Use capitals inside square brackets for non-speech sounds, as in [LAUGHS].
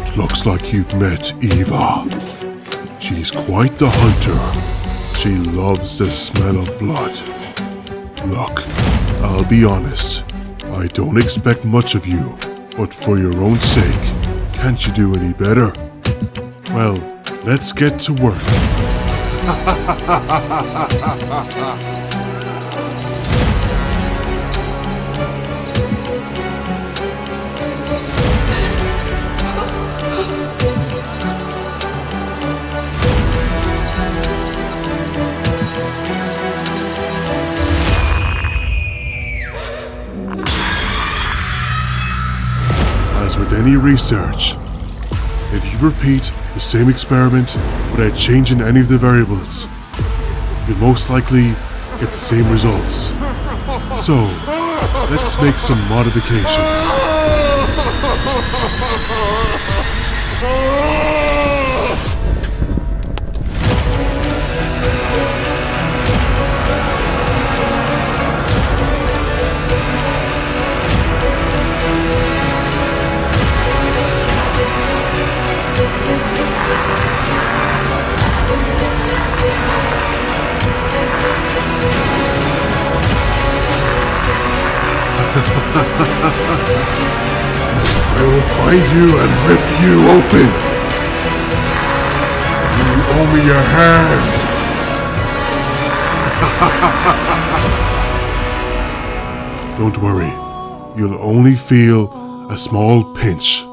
It looks like you've met Eva. She's quite the hunter. She loves the smell of blood. Look, I'll be honest. I don't expect much of you, but for your own sake, can't you do any better? Well, let's get to work. [LAUGHS] with any research, if you repeat the same experiment without changing any of the variables, you'll most likely get the same results. So, let's make some modifications. Find you and rip you open. You owe me a hand. [LAUGHS] Don't worry. You'll only feel a small pinch.